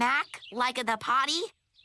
Mac, like the potty.